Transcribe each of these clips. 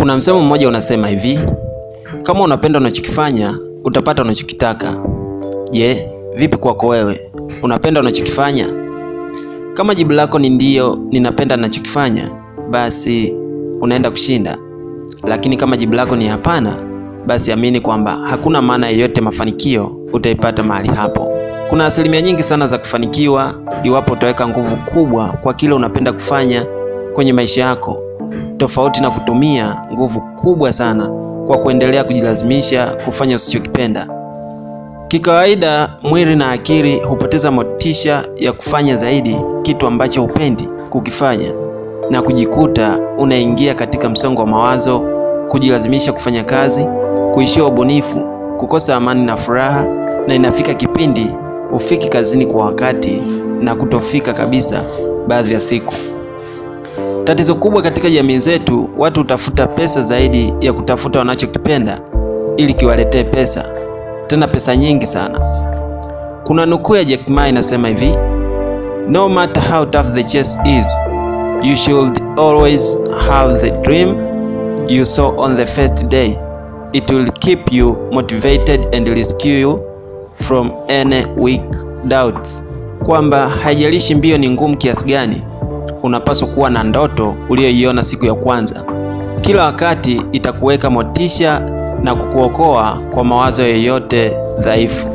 Kuna msemo mmoja unasema hivi, kama unapenda unachokifanya utapata unachokitaka. Je, vipi kwako wewe? Unapenda unachokifanya? Kama jibu lako ni ndiyo, ninapenda ninachokifanya, basi unaenda kushinda. Lakini kama jibu lako ni hapana, basi amini kwamba hakuna maana yeyote mafanikio utaipata mahali hapo. Kuna asilimia nyingi sana za kufanikiwa iwapo utaweka nguvu kubwa kwa kile unapenda kufanya kwenye maisha yako, tofauti na kutumia nguvu kubwa sana kwa kuendelea kujilazimisha kufanya usichokipenda. Kikawaida, mwili na akili hupoteza motisha ya kufanya zaidi kitu ambacho hupendi kukifanya na kujikuta unaingia katika msongo wa mawazo, kujilazimisha kufanya kazi, kuishia ubunifu, kukosa amani na furaha, na inafika kipindi ufiki kazini kwa wakati na kutofika kabisa baadhi ya siku. Tatizo kubwa katika jamii zetu, watu hutafuta pesa zaidi ya kutafuta wanachokipenda ili kiwaletee pesa, tena pesa nyingi sana. Kuna nukuu ya Jack Ma inasema hivi, no matter how tough the chase is you should always have the dream you saw on the first day. It will keep you motivated and rescue you from any weak doubts, kwamba haijalishi mbio ni ngumu kiasi gani, unapaswa kuwa na ndoto uliyoiona siku ya kwanza. Kila wakati itakuweka motisha na kukuokoa kwa mawazo yoyote dhaifu.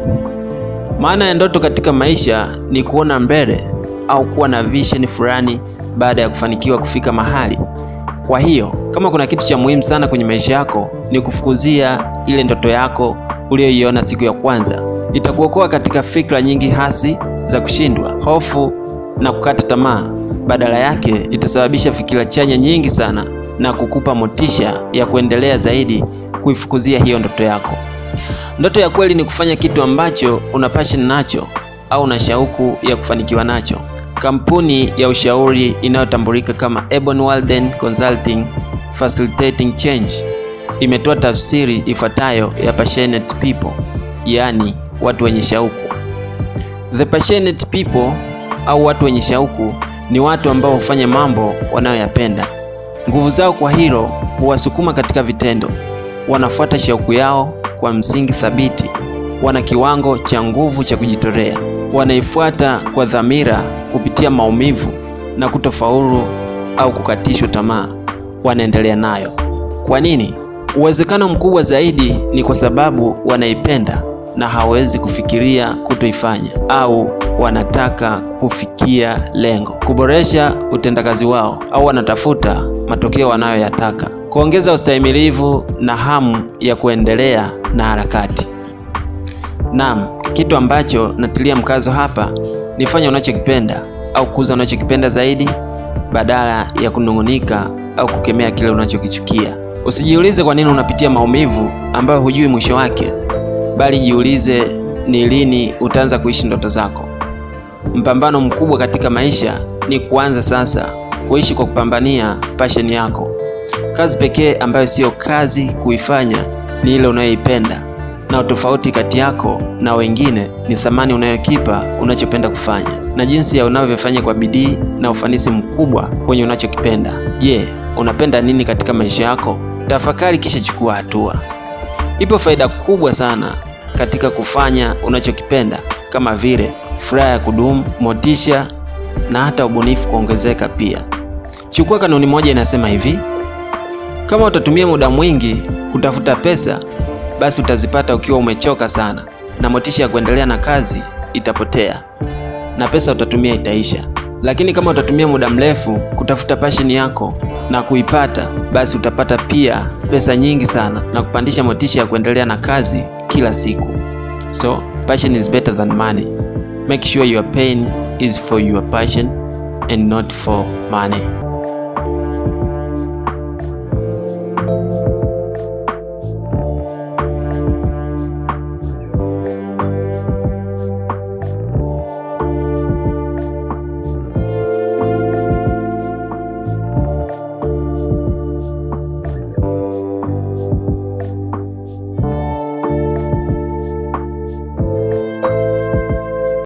Maana ya ndoto katika maisha ni kuona mbele au kuwa na vision fulani baada ya kufanikiwa kufika mahali. Kwa hiyo kama kuna kitu cha muhimu sana kwenye maisha yako ni kufukuzia ile ndoto yako uliyoiona siku ya kwanza. Itakuokoa katika fikra nyingi hasi za kushindwa, hofu na kukata tamaa. Badala yake itasababisha fikira chanya nyingi sana na kukupa motisha ya kuendelea zaidi kuifukuzia hiyo ndoto yako. Ndoto ya kweli ni kufanya kitu ambacho una passion nacho au una shauku ya kufanikiwa nacho. Kampuni ya ushauri inayotambulika kama Ebon Walden Consulting Facilitating Change imetoa tafsiri ifuatayo ya passionate people, yaani watu wenye shauku. The passionate people au watu wenye shauku ni watu ambao hufanya mambo wanayoyapenda. Nguvu zao kwa hilo huwasukuma katika vitendo. Wanafuata shauku yao kwa msingi thabiti, wana kiwango cha nguvu cha kujitolea, wanaifuata kwa dhamira kupitia maumivu na kutofaulu au kukatishwa tamaa, wanaendelea nayo. Kwa nini? Uwezekano mkubwa zaidi ni kwa sababu wanaipenda na hawezi kufikiria kutoifanya au wanataka kufikia lengo, kuboresha utendakazi wao au wanatafuta matokeo wanayoyataka, kuongeza ustahimilivu na hamu ya kuendelea na harakati. Naam, kitu ambacho natilia mkazo hapa ni fanya unachokipenda au kuuza unachokipenda zaidi badala ya kunung'unika au kukemea kile unachokichukia. Usijiulize kwa nini unapitia maumivu ambayo hujui mwisho wake, bali jiulize ni lini utaanza kuishi ndoto zako. Mpambano mkubwa katika maisha ni kuanza sasa kuishi kwa kupambania passion yako. Kazi pekee ambayo siyo kazi kuifanya ni ile unayoipenda, na utofauti kati yako na wengine ni thamani unayokipa unachopenda kufanya na jinsi ya unavyofanya kwa bidii na ufanisi mkubwa kwenye unachokipenda. Je, yeah, unapenda nini katika maisha yako? Tafakari kisha chukua hatua. Ipo faida kubwa sana katika kufanya unachokipenda kama vile furaha ya kudumu, motisha na hata ubunifu kuongezeka pia. Chukua kanuni moja inasema hivi: kama utatumia muda mwingi kutafuta pesa, basi utazipata ukiwa umechoka sana, na motisha ya kuendelea na kazi itapotea na pesa utatumia itaisha. Lakini kama utatumia muda mrefu kutafuta passion yako na kuipata, basi utapata pia pesa nyingi sana na kupandisha motisha ya kuendelea na kazi kila siku. So passion is better than money. Make sure your pain is for your passion and not for money.